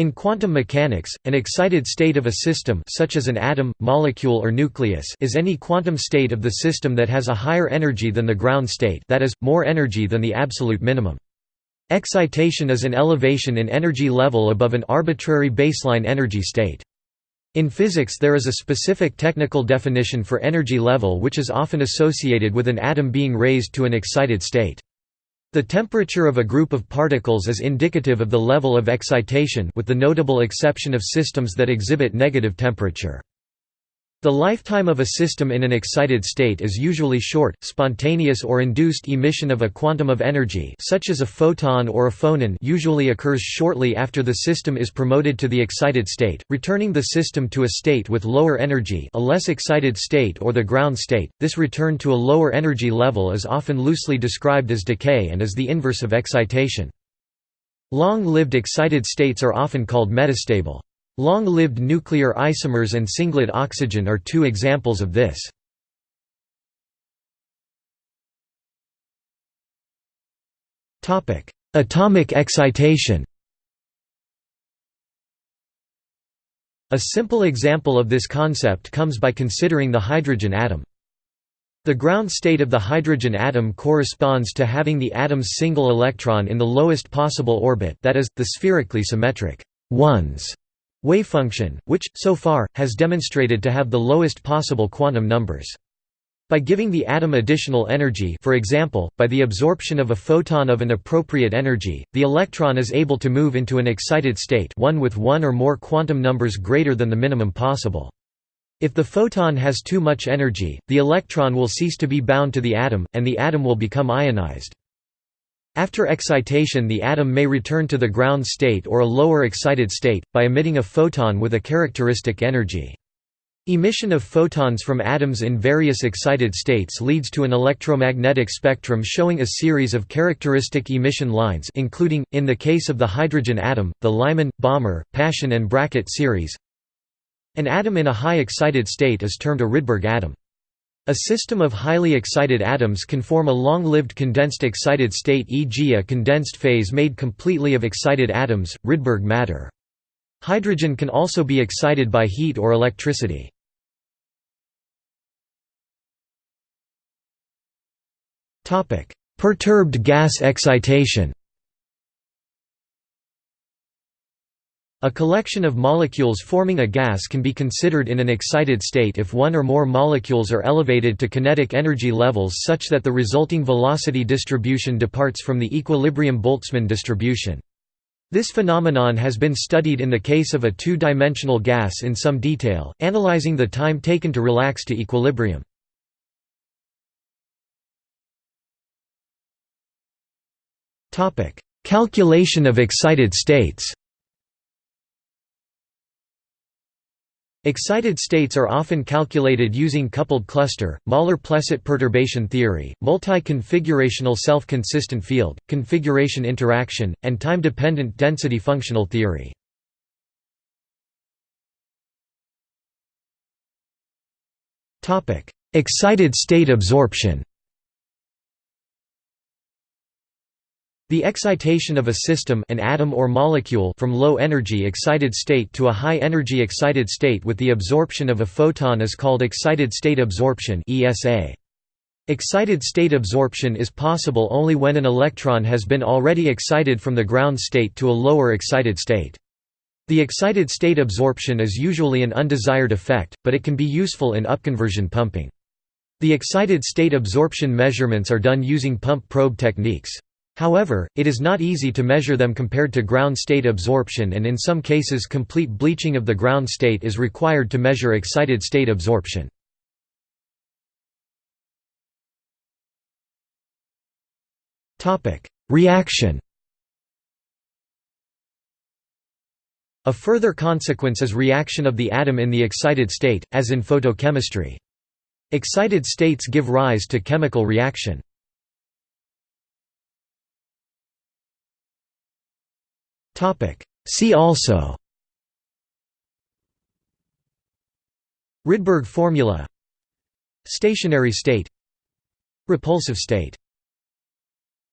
In quantum mechanics, an excited state of a system such as an atom, molecule or nucleus is any quantum state of the system that has a higher energy than the ground state that is, more energy than the absolute minimum. Excitation is an elevation in energy level above an arbitrary baseline energy state. In physics there is a specific technical definition for energy level which is often associated with an atom being raised to an excited state. The temperature of a group of particles is indicative of the level of excitation with the notable exception of systems that exhibit negative temperature. The lifetime of a system in an excited state is usually short, spontaneous or induced emission of a quantum of energy such as a photon or a phonon usually occurs shortly after the system is promoted to the excited state, returning the system to a state with lower energy a less excited state or the ground state. This return to a lower energy level is often loosely described as decay and is the inverse of excitation. Long-lived excited states are often called metastable. Long-lived nuclear isomers and singlet oxygen are two examples of this. Atomic excitation A simple example of this concept comes by considering the hydrogen atom. The ground state of the hydrogen atom corresponds to having the atom's single electron in the lowest possible orbit that is, the spherically symmetric ones wavefunction, which, so far, has demonstrated to have the lowest possible quantum numbers. By giving the atom additional energy for example, by the absorption of a photon of an appropriate energy, the electron is able to move into an excited state one with one or more quantum numbers greater than the minimum possible. If the photon has too much energy, the electron will cease to be bound to the atom, and the atom will become ionized. After excitation the atom may return to the ground state or a lower excited state, by emitting a photon with a characteristic energy. Emission of photons from atoms in various excited states leads to an electromagnetic spectrum showing a series of characteristic emission lines including, in the case of the hydrogen atom, the Lyman, Balmer, Paschen and Brackett series. An atom in a high excited state is termed a Rydberg atom. A system of highly excited atoms can form a long-lived condensed excited state e.g. a condensed phase made completely of excited atoms, Rydberg matter. Hydrogen can also be excited by heat or electricity. Perturbed gas excitation A collection of molecules forming a gas can be considered in an excited state if one or more molecules are elevated to kinetic energy levels such that the resulting velocity distribution departs from the equilibrium-Boltzmann distribution. This phenomenon has been studied in the case of a two-dimensional gas in some detail, analyzing the time taken to relax to equilibrium. Calculation of excited states Excited states are often calculated using coupled cluster, Möller-Plesset perturbation theory, multi-configurational self-consistent field, configuration interaction, and time-dependent density functional theory. Excited state absorption The excitation of a system an atom or molecule from low energy excited state to a high energy excited state with the absorption of a photon is called excited state absorption. Excited state absorption is possible only when an electron has been already excited from the ground state to a lower excited state. The excited state absorption is usually an undesired effect, but it can be useful in upconversion pumping. The excited state absorption measurements are done using pump probe techniques. However, it is not easy to measure them compared to ground state absorption and in some cases complete bleaching of the ground state is required to measure excited state absorption. Reaction A further consequence is reaction of the atom in the excited state, as in photochemistry. Excited states give rise to chemical reaction. See also. Rydberg formula. Stationary state. Repulsive state